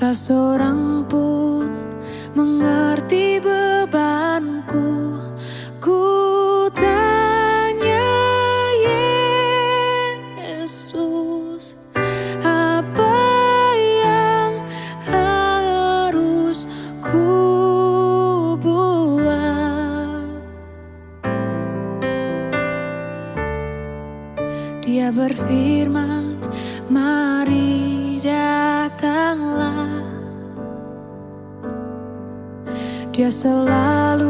Tak seorang pun mengerti bebanku. Ku tanya Yesus Apa yang harus ku Dia berfirman, Dia selalu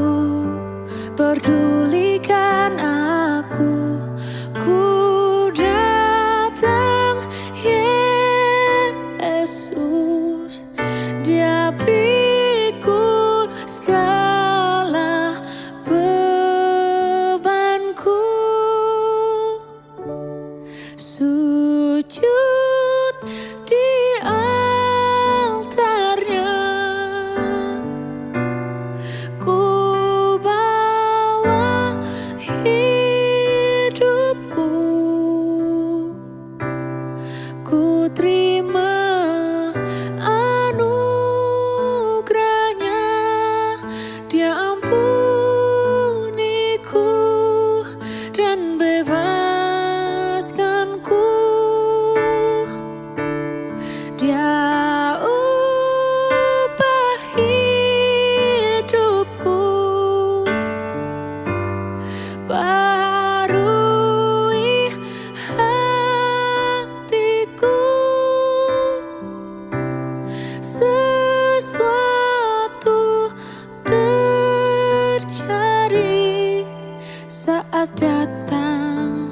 datang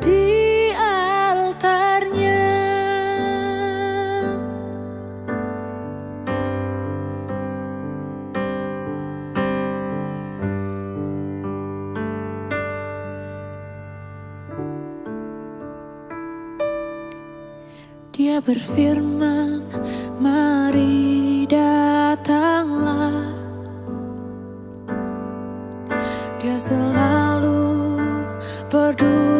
di altarnya. Dia berfirman, mari datanglah. Dia selalu do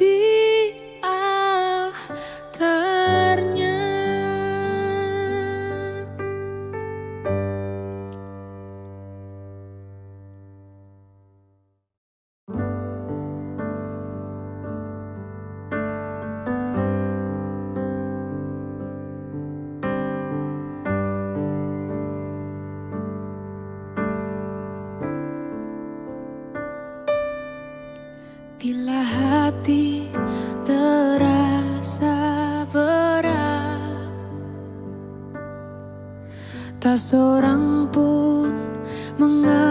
deep. Tak seorang pun mengerti